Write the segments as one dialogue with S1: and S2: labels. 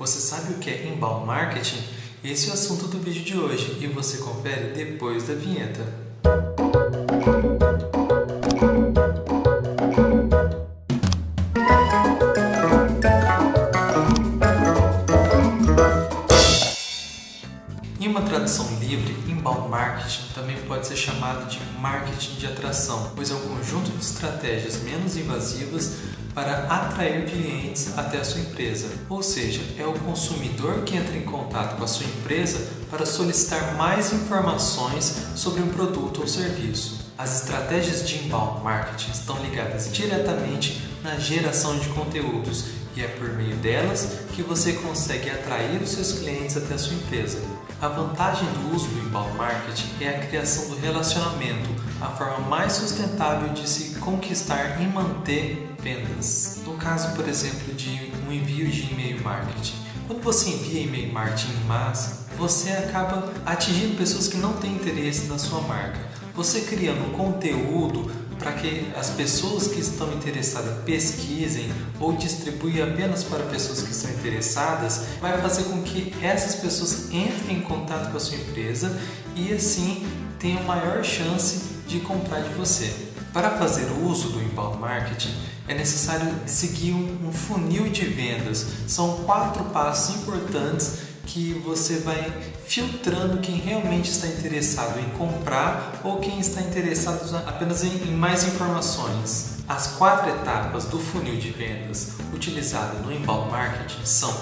S1: Você sabe o que é inbound marketing? Esse é o assunto do vídeo de hoje e você confere depois da vinheta. Em uma tradução livre, inbound marketing também pode ser chamado de marketing de atração, pois é um conjunto de estratégias menos invasivas para atrair clientes até a sua empresa. Ou seja, é o consumidor que entra em contato com a sua empresa para solicitar mais informações sobre um produto ou serviço. As estratégias de inbound marketing estão ligadas diretamente na geração de conteúdos e é por meio delas que você consegue atrair os seus clientes até a sua empresa. A vantagem do uso do inbound marketing é a criação do relacionamento, a forma mais sustentável de se conquistar e manter vendas. No caso, por exemplo, de um envio de e-mail marketing. Quando você envia e-mail marketing em massa, você acaba atingindo pessoas que não têm interesse na sua marca. Você criando conteúdo para que as pessoas que estão interessadas pesquisem ou distribuem apenas para pessoas que estão interessadas, vai fazer com que essas pessoas entrem em contato com a sua empresa e assim tenham maior chance de comprar de você. Para fazer uso do inbound marketing, é necessário seguir um funil de vendas. São quatro passos importantes que você vai filtrando quem realmente está interessado em comprar ou quem está interessado apenas em, mais informações. As quatro etapas do funil de vendas utilizado no inbound marketing são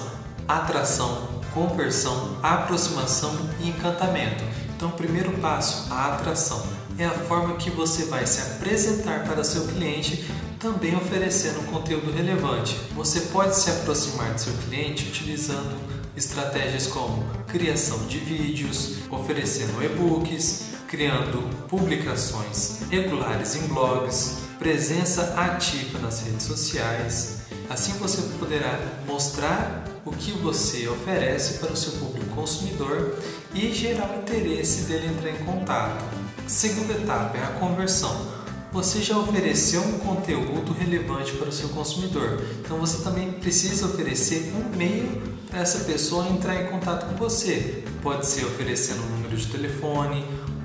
S1: atração, conversão, aproximação e encantamento. Então, o primeiro passo, a atração, é a forma que você vai se apresentar para seu cliente também oferecendo conteúdo relevante. Você pode se aproximar do seu cliente utilizando estratégias como criação de vídeos, oferecendo e-books, criando publicações regulares em blogs, presença ativa nas redes sociais. Assim você poderá mostrar o que você oferece para o seu público consumidor e gerar o interesse dele entrar em contato. Segunda etapa é a conversão você já ofereceu um conteúdo relevante para o seu consumidor. Então você também precisa oferecer um meio para essa pessoa entrar em contato com você. Pode ser oferecendo um número de telefone,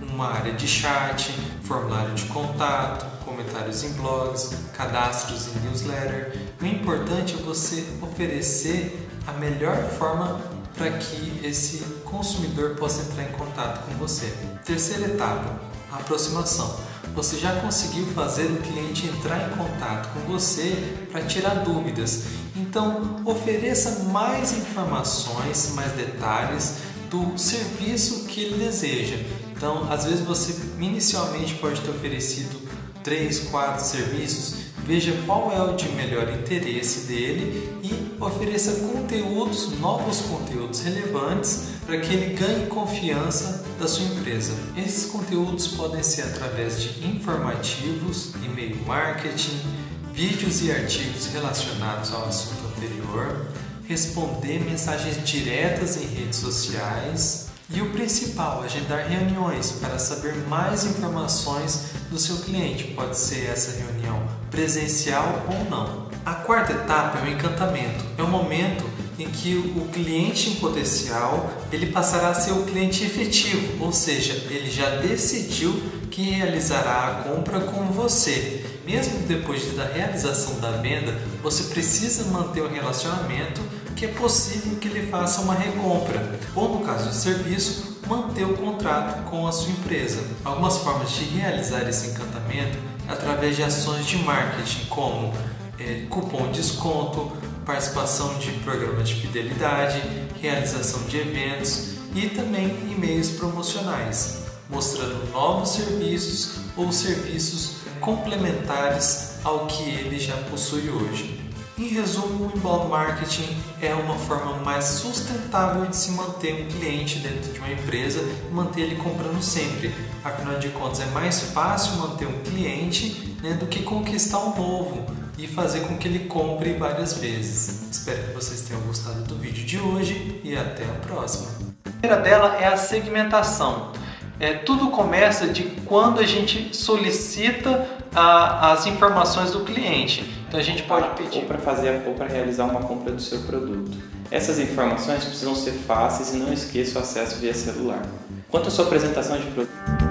S1: uma área de chat, formulário de contato, comentários em blogs, cadastros em newsletter. O importante é você oferecer a melhor forma para que esse consumidor possa entrar em contato com você. Terceira etapa, aproximação você já conseguiu fazer o cliente entrar em contato com você para tirar dúvidas. Então, ofereça mais informações, mais detalhes do serviço que ele deseja. Então, às vezes você inicialmente pode ter oferecido três, quatro serviços, veja qual é o de melhor interesse dele e ofereça conteúdos, novos conteúdos relevantes para que ele ganhe confiança da sua empresa. Esses conteúdos podem ser através de informativos, e-mail marketing, vídeos e artigos relacionados ao assunto anterior, responder mensagens diretas em redes sociais e o principal, agendar reuniões para saber mais informações do seu cliente. Pode ser essa reunião presencial ou não. A quarta etapa é o encantamento. É o momento em que o cliente em potencial ele passará a ser o cliente efetivo, ou seja, ele já decidiu que realizará a compra com você. Mesmo depois da realização da venda, você precisa manter o relacionamento que é possível que ele faça uma recompra, ou no caso de serviço, manter o contrato com a sua empresa. Algumas formas de realizar esse encantamento através de ações de marketing, como é, cupom de desconto, participação de programas de fidelidade, realização de eventos e também e-mails promocionais, mostrando novos serviços ou serviços complementares ao que ele já possui hoje. Em resumo, o inbound marketing é uma forma mais sustentável de se manter um cliente dentro de uma empresa e manter ele comprando sempre. Afinal de contas, é mais fácil manter um cliente né, do que conquistar um novo e fazer com que ele compre várias vezes. Espero que vocês tenham gostado do vídeo de hoje e até a próxima. A primeira dela é a segmentação. É, tudo começa de quando a gente solicita a, as informações do cliente. Então a gente pode pedir.
S2: Ou para fazer ou para realizar uma compra do seu produto. Essas informações precisam ser fáceis e não esqueça o acesso via celular. Quanto à sua apresentação de produto.